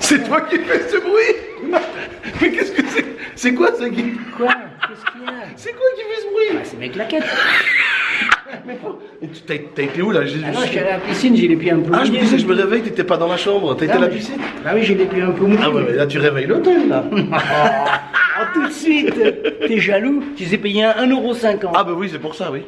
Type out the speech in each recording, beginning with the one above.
C'est toi qui fais ce bruit Mais qu'est-ce que c'est C'est quoi ça Guy Quoi Qu'est-ce qu'il y a C'est quoi qui fait ce bruit C'est mes claquettes. Mais pour- T'as été où là J'ai- Ah non, je suis allé à la piscine, j'ai les pieds un peu Ah, je disais, je me réveille, t'étais pas dans la chambre, t'as été à la piscine Bah oui, j'ai les pieds un peu mouillés. Ah ouais, mais là tu réveilles l'hôtel là. Ah, tout de suite T'es jaloux Tu les ai payés 1,50€. Ah bah oui, c'est pour ça, oui.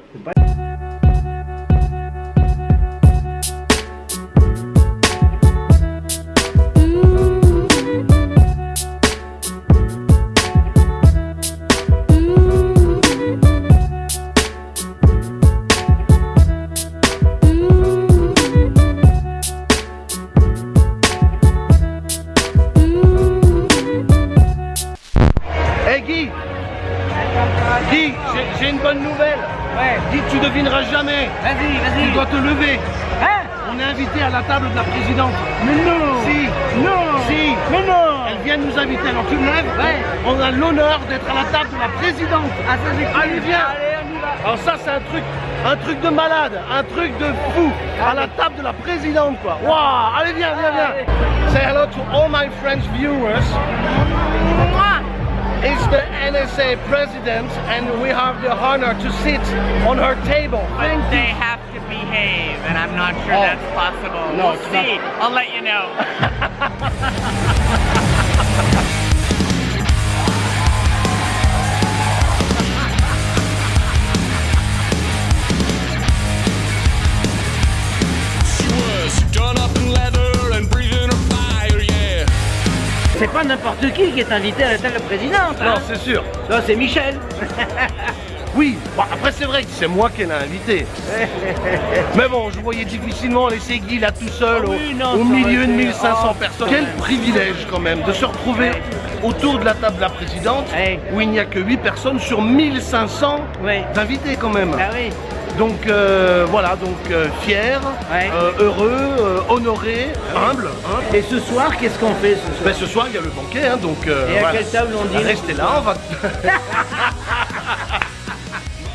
Guy. Guy, j'ai- une bonne nouvelle. Ouais. Guy, tu devineras jamais. Vas-y, Tu vas-y. dois te lever. Hein On est invité à la table de la présidente. Mais non. Si. Non. Si. Mais non. Elle vient nous inviter, alors tu te lèves. Ouais. On a l'honneur d'être à la table de la présidente. Ah, ça c'est cool. Allez, viens. Allez, on y va. Alors ça c'est un truc, un truc de malade, un truc de fou. À la table de la présidente quoi. Waouh. Allez viens, viens, viens. Say hello to all my French viewers It's the NSA president and we have the honor to sit on her table. But Thank they you. have to behave, and I'm not sure Oh. that's possible. No, we'll see. I'll let you know. C'est pas n'importe qui qui est invité à la table présidente. Non, Hein. c'est sûr. Non, c'est Michel. Oui, bon, après c'est vrai que c'est moi qui l'ai invité. Mais bon, je voyais difficilement laisser Guy là tout seul Ah au, oui, non, milieu de été- 1500 oh, personnes. Quel privilège quand même de se retrouver autour de la table de la présidente où il n'y a que 8 personnes sur 1500 Ouais. invités quand même. Ah oui. Donc euh, voilà, donc euh, fier, Ouais. euh, heureux, honoré, humble. hein. Et ce soir, qu'est-ce qu'on fait ce soir Ben, ce soir il y a le banquet, hein, donc Et à voilà. quelle table on dit Restez là, on va.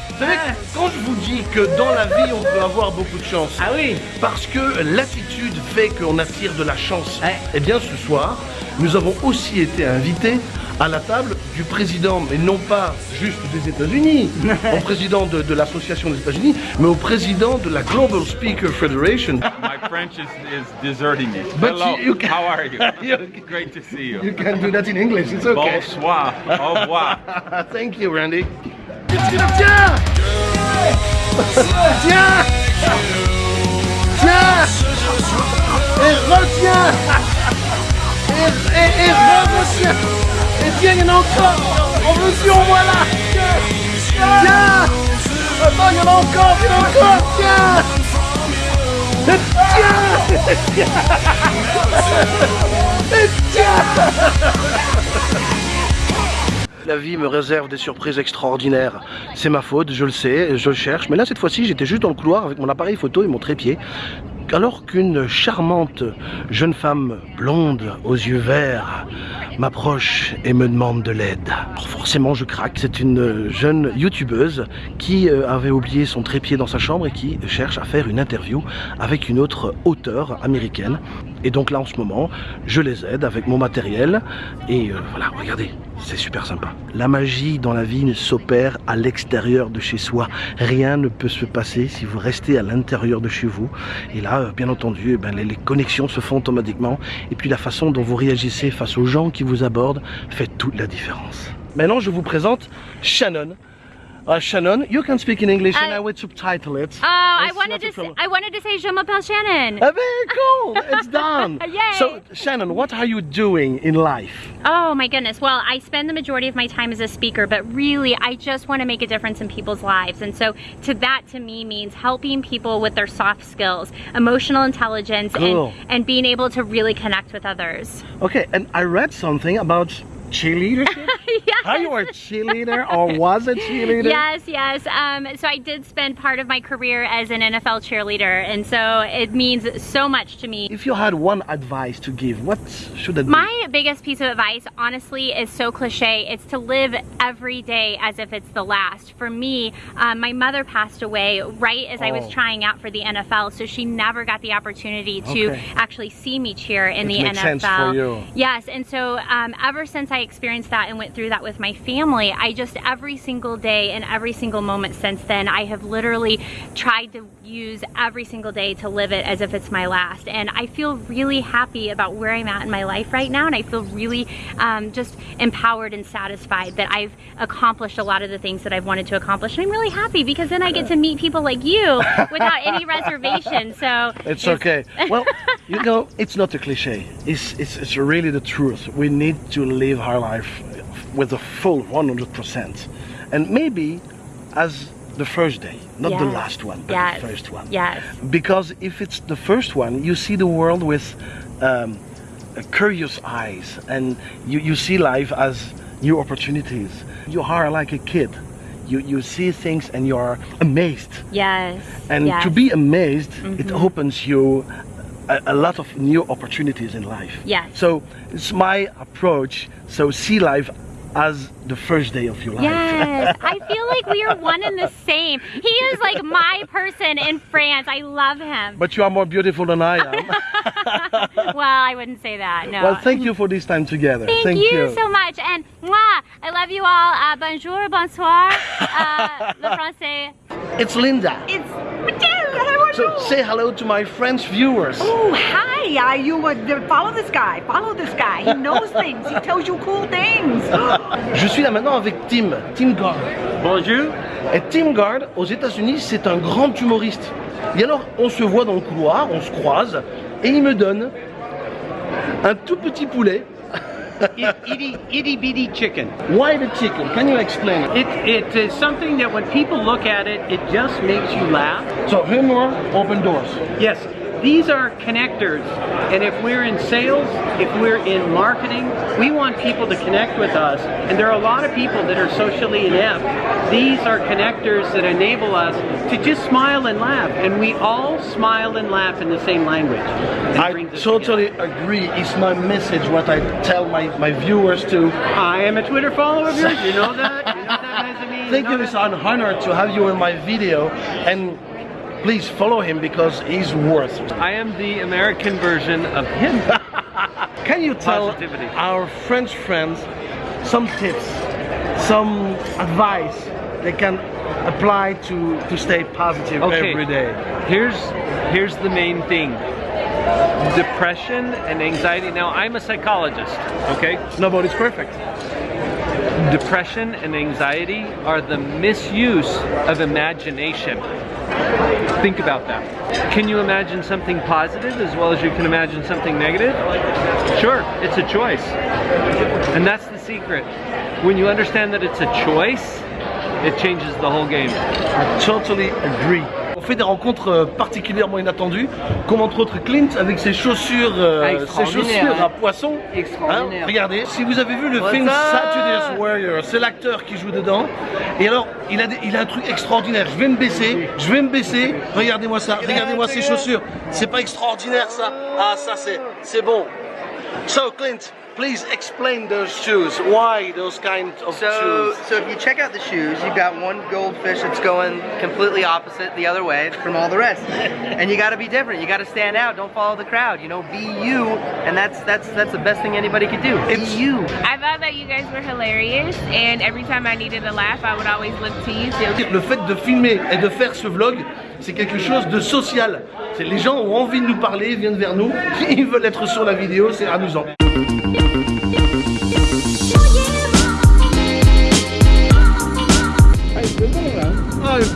Vous savez, quand je vous dis que dans la vie on peut avoir beaucoup de chance, Ah oui parce que l'attitude fait qu'on attire de la chance, Ouais. eh bien ce soir, nous avons aussi été invités à la table du président, mais non pas juste des États-Unis, au président de, de l'association des États-Unis, mais au président de la Global Speaker Federation. My French is, is deserting me. But Hello, you- you can- how are you? Great to see you. You can do that in English, it's okay. Bonsoir, au revoir. Thank you, Randy. Tiens Tiens Tiens Et retiens Et, et, et re-retiens Et tiens, il y en a encore On veut si on voit là Tiens Tiens Attends, il y en encore, il en Tiens Tiens tiens La vie me réserve des surprises extraordinaires. C'est ma faute, je le sais, je le cherche. Mais là, cette fois-ci, j'étais juste dans le couloir avec mon appareil photo et mon trépied. Alors qu'une charmante jeune femme blonde aux yeux verts m'approche et me demande de l'aide. Forcément, je craque. C'est une jeune youtubeuse qui euh, avait oublié son trépied dans sa chambre et qui cherche à faire une interview avec une autre auteure américaine. Et donc là, en ce moment, je les aide avec mon matériel. Et euh, voilà, regardez, c'est super sympa. La magie dans la vie ne s'opère à l'extérieur de chez soi. Rien ne peut se passer si vous restez à l'intérieur de chez vous. Et là, euh, bien entendu, eh ben, les, les connexions se font automatiquement. Et puis la façon dont vous réagissez face aux gens qui vous abordent fait toute la différence. Maintenant, je vous présente Shannon. Uh, Shannon, you can speak in English and I- I will subtitle it. Oh, I wanted to. Say. I wanted to say Je m'appelle Shannon. Ah, very cool. It's done. Yay. So, Shannon, what are you doing in life? Oh my goodness. Well, I spend the majority of my time as a speaker, but really, I just want to make a difference in people's lives. And so, to that, to me, means helping people with their soft skills, emotional intelligence, Cool. and and being able to really connect with others. Okay, and I read something about cheerleadership? yes. Are you a cheerleader or was a cheerleader? Yes, yes. Um, so I did spend part of my career as an NFL cheerleader, and so it means so much to me. If you had one advice to give, what should it be? My biggest piece of advice, honestly, is so cliche. It's to live every day as if it's the last. For me, um, my mother passed away right as I was Oh. trying out for the NFL, so she never got the opportunity to Okay. actually see me cheer in It the NFL. sense for you. Yes, and so um, ever since I experienced that and went through that with my family, I just every single day and every single moment since then, I have literally tried to use every single day to live it as if it's my last. And I feel really happy about where I'm at in my life right now, and I feel really um, just empowered and satisfied that I've accomplished a lot of the things that I've wanted to accomplish. And I'm really happy because then I get to meet people like you without any reservation. So It's okay. Well, you know, it's not a cliche. It's, it's, it's really the truth. We need to live our life with a full 100%. And maybe as the first day, not the last one, but Yes. the first one. Yes. Because if it's the first one, you see the world with um, curious eyes and you, you see life as new opportunities. You are like a kid. You, you see things and you are amazed. Yes. And yes. to be amazed, it Mhm. opens you a, a lot of new opportunities in life. Yeah. So it's my approach. So see life as the first day of your life. Yes, I feel like we are one and the same. He is like my person in France. I love him. but you are more beautiful than I am. well, I wouldn't say that. No. Well, thank you for this time together. Thank, you, so much. And mwah, I love you all. Uh, bonjour, bonsoir. Uh, le français. It's Linda. It's. So say hello to my French viewers. Oh, hi. Uh, you would uh, follow this guy. Follow this guy. He knows things. He tells you cool things. Je suis là maintenant avec Tim, Tim Gard. Bonjour. Et Tim Gard, aux États-Unis, c'est un grand humoriste. Et alors, on se voit dans le couloir, on se croise, et il me donne un tout petit poulet. Itty, itty bitty chicken. Why the chicken? Can you explain? It, it is something that when people look at it, it just makes you laugh. So humor, open doors. Yes, these are connectors. And if we're in sales, if we're in marketing, we want people to connect with us. And there are a lot of people that are socially inept. These are connectors that enable us to just smile and laugh. And we all smile and laugh in the same language. I totally agree. It's my message, what I tell my, my viewers to. I am a Twitter follower of yours. You know that? You know that, Thank you, it's an honor to have you in my video. And please follow him because he's worth it. I am the American version of him. Can you tell Positivity. our French friends some tips, some advice they can apply to, to stay positive Okay. every day? Here's here's the main thing. Depression and anxiety. Now I'm a psychologist, okay? Nobody's perfect. Depression and anxiety are the misuse of imagination. Think about that. Can you imagine something positive as well as you can imagine something negative? Sure, it's a choice. And that's the secret. When you understand that it's a choice, it changes the whole game. I totally agree. On fait des rencontres euh, particulièrement inattendues, comme entre autres Clint avec ses chaussures, euh, ses Extraordinaire, chaussures hein. à poisson. Extraordinaire. Hein, regardez, si vous avez vu le What's film Saturday's Warrior, c'est l'acteur qui joue dedans. Et alors, il a, des- il a un truc extraordinaire. Je vais me baisser, je vais me baisser. Regardez-moi ça, regardez-moi ces chaussures. C'est pas extraordinaire ça Ah, ça c'est, c'est bon. So Clint, please explain those shoes. Why those kind of So, shoes? so if you check out the shoes, you've got one goldfish that's going completely opposite the other way from all the rest, and you got to be different. You got to stand out. Don't follow the crowd. You know, be you, and that's that's that's the best thing anybody could do. Be you. I thought that you guys were hilarious, and every time I needed a laugh, I would always look to you too. Le fait de filmer et de faire ce vlog, c'est quelque chose de social. C'est les gens ont envie de nous parler, ils viennent vers nous, ils veulent être sur la vidéo, c'est amusant.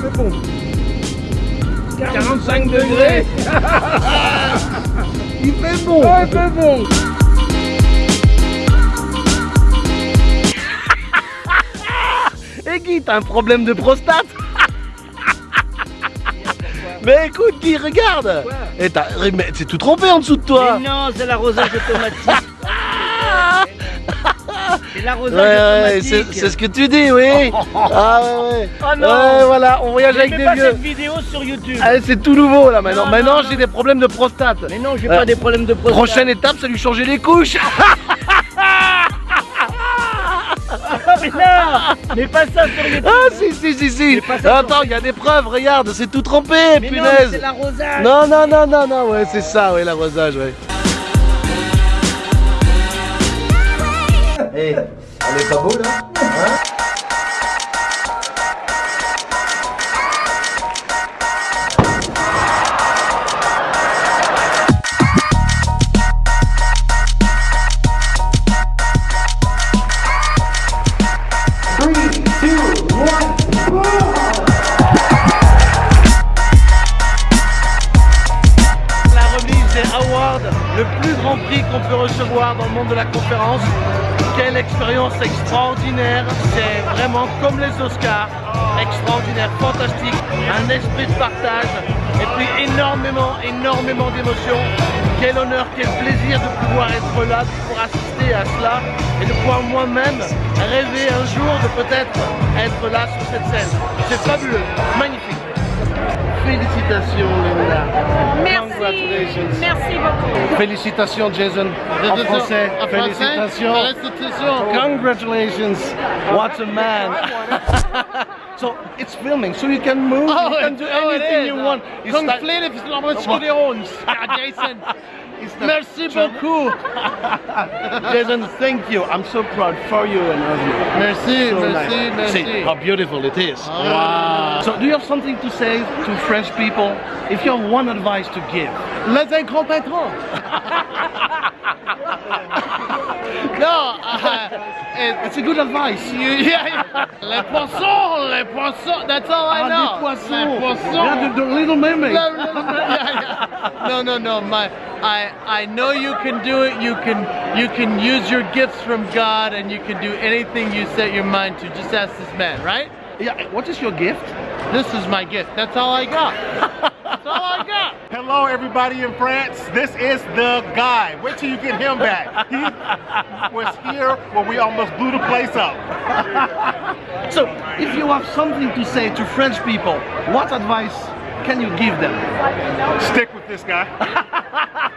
Ah, il fait bon. 45 degrés. il fait bon. il fait bon. Et Guy, t'as un problème de prostate? Mais écoute Guy, regarde Et t'as- Mais c'est tout trompé en dessous de toi Mais non, c'est l'arrosage automatique. C'est L'arrosage Ouais, ouais, automatique. c'est ce que tu dis, oui. Ah ouais, ouais. Oh non. Ouais, voilà, on voyage avec Je des fais pas vieux. cette vidéo sur YouTube. Ah, c'est tout nouveau là maintenant. Non, maintenant, non, j'ai des problèmes de prostate. Mais non, j'ai Euh, pas des problèmes de prostate. Prochaine étape, c'est lui changer les couches. mais non Mais pas ça sur YouTube. Ah si si si si Attends, il y a des preuves, regarde, c'est tout trempé, Mais non, punaise c'est l'arrosage. Non, non, non, non, non, ouais, c'est ça, ouais, l'arrosage, ouais. Eh, elle est pas beau là Hein? Oscars, extraordinaire, fantastique, un esprit de partage et puis énormément, énormément d'émotions. Quel honneur, quel plaisir de pouvoir être là, de pouvoir assister à cela et de pouvoir moi-même rêver un jour de peut-être être là sur cette scène. C'est fabuleux, magnifique. Félicitations Linda. Merci. Congratulations. Merci beaucoup. Félicitations Jason. En français. Félicitations. Congratulations. What a man. so it's filming, so you can move, Oh, you can do anything you want. Complete if it's like- Jason. Merci beaucoup. Jason, thank you. I'm so proud for you and of you. Merci, So merci, nice. merci. See how beautiful it is. Ah. Wow. So do you have something to say to French people? If you have one advice to give. Les incompétents. no, uh, it, It's a good advice. you, yeah, yeah. Les poissons, les poissons. That's all I Ah, know. des poissons. Les poissons. Yeah, the, the little mermaid. No, no, no, yeah. no, no, no. My, I, I know you can do it. You can, you can use your gifts from God, and you can do anything you set your mind to. Just ask this man, right? Yeah, what is your gift? This is my gift. That's all I got. That's all I got. Hello, everybody in France. This is the guy. Wait till you get him back. He was here when we almost blew the place up. So, if you have something to say to French people, what advice can you give them? Stick with this guy.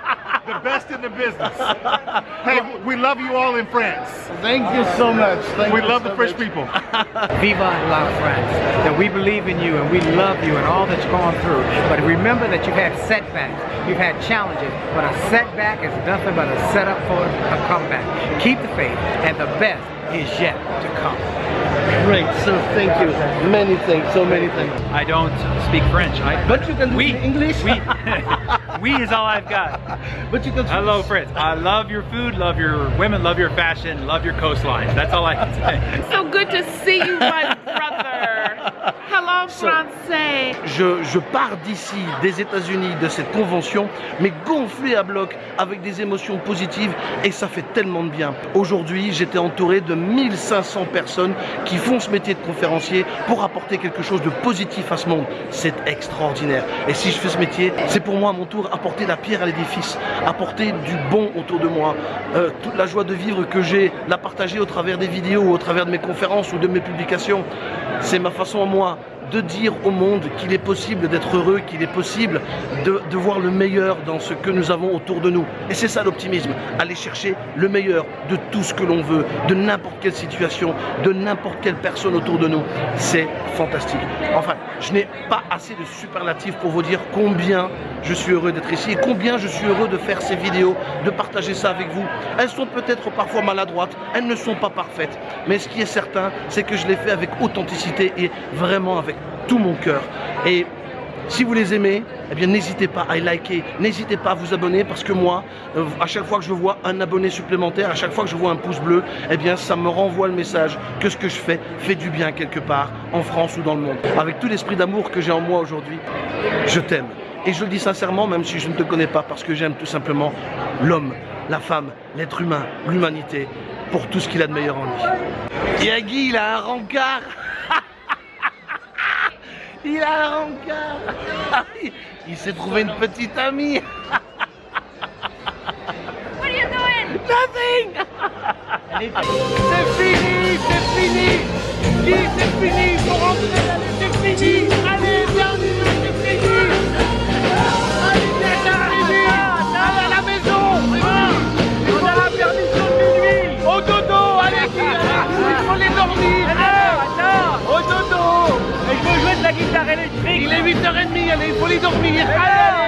the best in the business. Hey, we love you all in France. Thank you so much. Thank we you love so the French much. people. Viva la France. That we believe in you and we love you and all that you've gone through. But remember that you've had setbacks, you've had challenges, but a setback is nothing but a setup for a comeback. Keep the faith, and the best is yet to come. Great, so thank you. Many thanks, so many thanks. I don't speak French. I, But you can do we, English. We, we is all I've got. But you can. Hello, Fritz. I love your food, love your women, love your fashion, love your coastline. That's all I can say. So good to see you, my brother. Je pars d'ici, des États-Unis, de cette convention, mais gonflé à bloc, avec des émotions positives, et ça fait tellement de bien. Aujourd'hui, j'étais entouré de 1500 personnes qui font ce métier de conférencier pour apporter quelque chose de positif à ce monde. C'est extraordinaire. Et si je fais ce métier, c'est pour moi à mon tour apporter la pierre à l'édifice, apporter du bon autour de moi, Euh, toute la joie de vivre que j'ai, la partager au travers des vidéos, au travers de mes conférences ou de mes publications. C'est ma façon à moi de dire au monde qu'il est possible d'être heureux, qu'il est possible de, voir le meilleur dans ce que nous avons autour de nous. Et c'est ça l'optimisme, aller chercher le meilleur de tout ce que l'on veut, de n'importe quelle situation, de n'importe quelle personne autour de nous. C'est fantastique. Enfin, je n'ai pas assez de superlatifs pour vous dire combien je suis heureux d'être ici et combien je suis heureux de faire ces vidéos, de partager ça avec vous. Elles sont peut-être parfois maladroites, elles ne sont pas parfaites, mais ce qui est certain, c'est que je les fais avec authenticité et vraiment avec tout mon cœur. Et si vous les aimez, eh bien n'hésitez pas à liker, n'hésitez pas à vous abonner parce que moi, euh, à chaque fois que je vois un abonné supplémentaire, à chaque fois que je vois un pouce bleu, eh bien ça me renvoie le message que ce que je fais fait du bien quelque part, en France ou dans le monde. Avec tout l'esprit d'amour que j'ai en moi aujourd'hui, je t'aime. Et je le dis sincèrement, même si je ne te connais pas, parce que j'aime tout simplement l'homme, la femme, l'être humain, l'humanité, pour tout ce qu'il a de meilleur en lui. Yagi, il a un rencard Il a un rencard Il s'est trouvé une petite amie. What are you doing? Nothing. C'est fini, c'est fini. Guy, c'est fini, il faut rentrer, c'est fini le di.